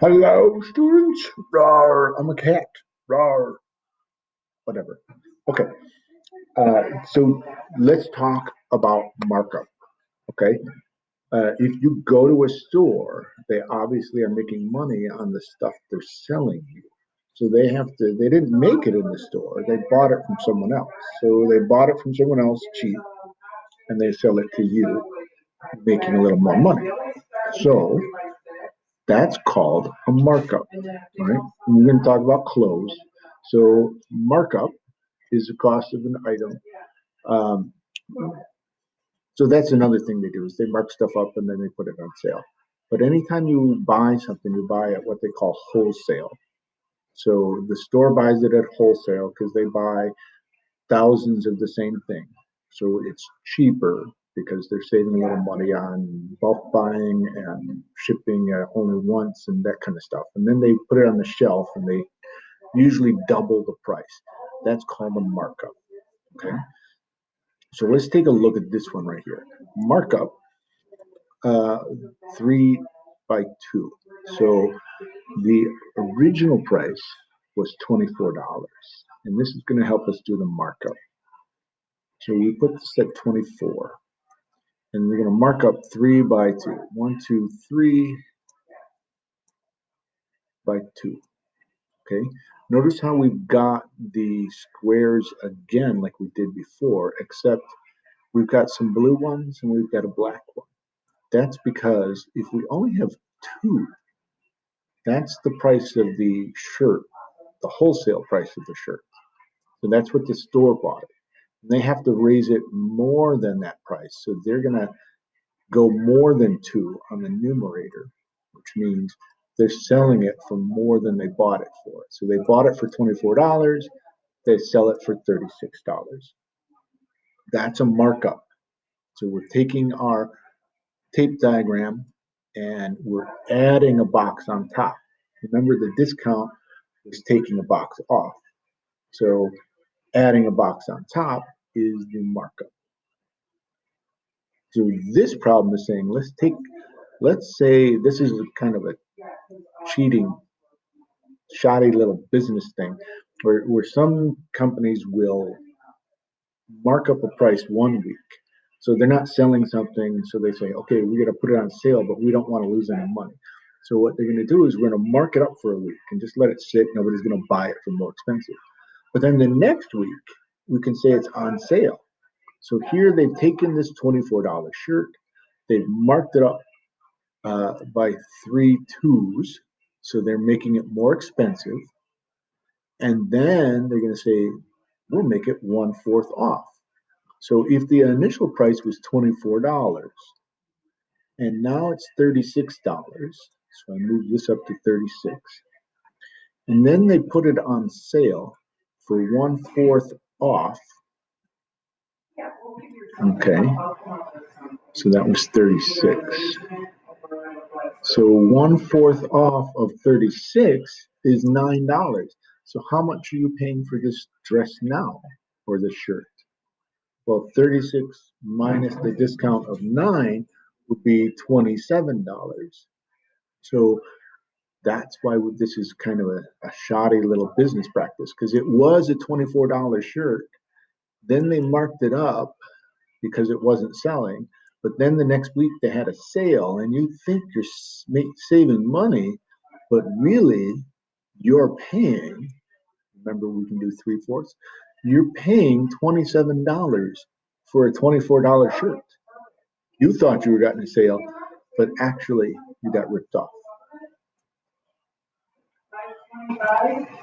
Hello, students. Rawr, I'm a cat. Rawr. Whatever. Okay. Uh, so let's talk about markup. Okay. Uh, if you go to a store, they obviously are making money on the stuff they're selling you. So they have to, they didn't make it in the store, they bought it from someone else. So they bought it from someone else cheap and they sell it to you, making a little more money. So that's called a markup, right? We're going to talk about clothes. So markup is the cost of an item. Um, so that's another thing they do is they mark stuff up and then they put it on sale. But anytime you buy something, you buy at what they call wholesale. So the store buys it at wholesale because they buy thousands of the same thing. So it's cheaper because they're saving a little money on bulk buying and shipping uh, only once and that kind of stuff. And then they put it on the shelf and they usually double the price. That's called a markup. Okay. So let's take a look at this one right here. Markup uh, three by two. So the original price was $24. And this is going to help us do the markup. So we put this at 24 and we're going to mark up three by two. One, two, three by two. Okay. Notice how we've got the squares again like we did before, except we've got some blue ones and we've got a black one. That's because if we only have two, that's the price of the shirt, the wholesale price of the shirt. So that's what the store bought it they have to raise it more than that price. So they're going to go more than two on the numerator, which means they're selling it for more than they bought it for. So they bought it for $24, they sell it for $36. That's a markup. So we're taking our tape diagram and we're adding a box on top. Remember the discount is taking a box off. So adding a box on top is the markup. So this problem is saying, let's take, let's say this is kind of a cheating, shoddy little business thing where, where some companies will mark up a price one week. So they're not selling something, so they say, okay, we got to put it on sale, but we don't want to lose any money. So what they're going to do is we're going to mark it up for a week and just let it sit. Nobody's going to buy it for more expensive. But then the next week, we can say it's on sale. So here they've taken this $24 shirt, they've marked it up uh, by three twos, so they're making it more expensive. And then they're going to say, we'll make it one fourth off. So if the initial price was $24 and now it's $36, so I move this up to 36. And then they put it on sale for one fourth off. Okay, so that was 36. So one fourth off of 36 is $9. So how much are you paying for this dress now or this shirt? Well, 36 minus the discount of nine would be $27. So that's why this is kind of a, a shoddy little business practice because it was a $24 shirt. Then they marked it up because it wasn't selling. But then the next week they had a sale, and you think you're saving money, but really you're paying. Remember, we can do three fourths. You're paying $27 for a $24 shirt. You thought you were getting a sale, but actually you got ripped off. 25